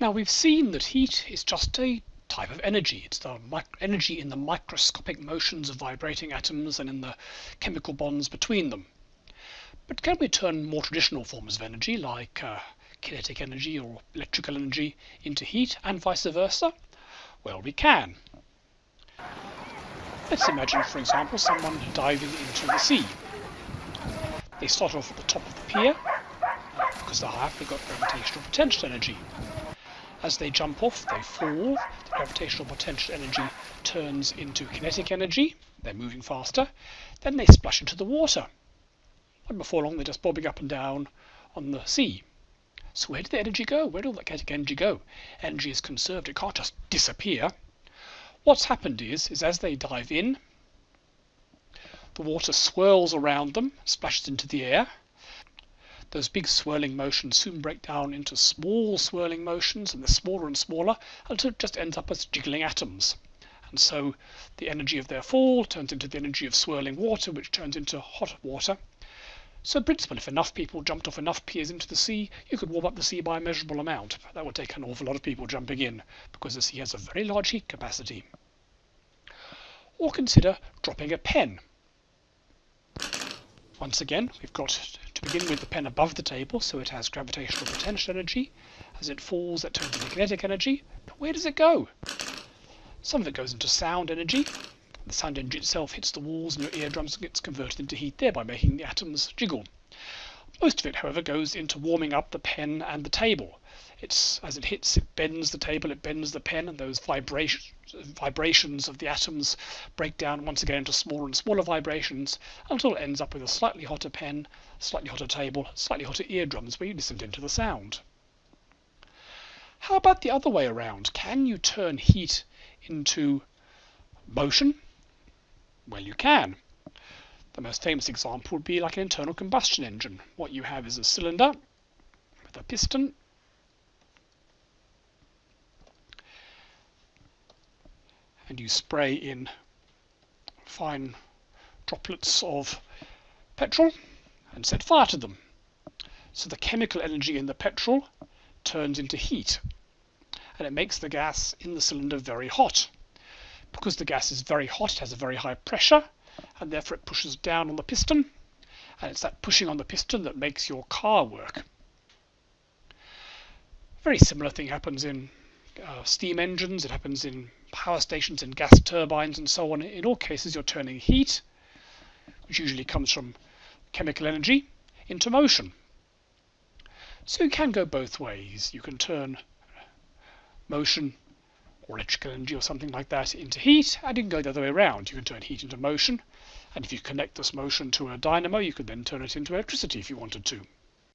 Now we've seen that heat is just a type of energy. It's the energy in the microscopic motions of vibrating atoms and in the chemical bonds between them. But can we turn more traditional forms of energy, like uh, kinetic energy or electrical energy, into heat and vice versa? Well, we can. Let's imagine, for example, someone diving into the sea. They start off at the top of the pier, because they're high up, they've got gravitational potential energy. As they jump off, they fall, the gravitational potential energy turns into kinetic energy, they're moving faster, then they splash into the water. And before long, they're just bobbing up and down on the sea. So where did the energy go? Where did all that kinetic energy go? Energy is conserved, it can't just disappear. What's happened is, is as they dive in, the water swirls around them, splashes into the air, those big swirling motions soon break down into small swirling motions, and they're smaller and smaller until it just ends up as jiggling atoms. And so the energy of their fall turns into the energy of swirling water, which turns into hot water. So in principle, if enough people jumped off enough piers into the sea, you could warm up the sea by a measurable amount. That would take an awful lot of people jumping in, because the sea has a very large heat capacity. Or consider dropping a pen. Once again, we've got begin with the pen above the table, so it has gravitational potential energy. As it falls, that turns into kinetic energy. But where does it go? Some of it goes into sound energy. The sound energy itself hits the walls and your eardrums and gets converted into heat, thereby making the atoms jiggle. Most of it, however, goes into warming up the pen and the table. It's as it hits, it bends the table, it bends the pen, and those vibrations vibrations of the atoms break down once again into smaller and smaller vibrations until it ends up with a slightly hotter pen, slightly hotter table, slightly hotter eardrums where you listen into the sound. How about the other way around? Can you turn heat into motion? Well, you can. The most famous example would be like an internal combustion engine. What you have is a cylinder with a piston and you spray in fine droplets of petrol and set fire to them. So the chemical energy in the petrol turns into heat and it makes the gas in the cylinder very hot. Because the gas is very hot, it has a very high pressure and therefore it pushes down on the piston and it's that pushing on the piston that makes your car work. Very similar thing happens in uh, steam engines, it happens in power stations and gas turbines and so on. In all cases, you're turning heat, which usually comes from chemical energy, into motion. So you can go both ways. You can turn motion or electrical energy or something like that into heat, and you can go the other way around. You can turn heat into motion, and if you connect this motion to a dynamo, you could then turn it into electricity if you wanted to.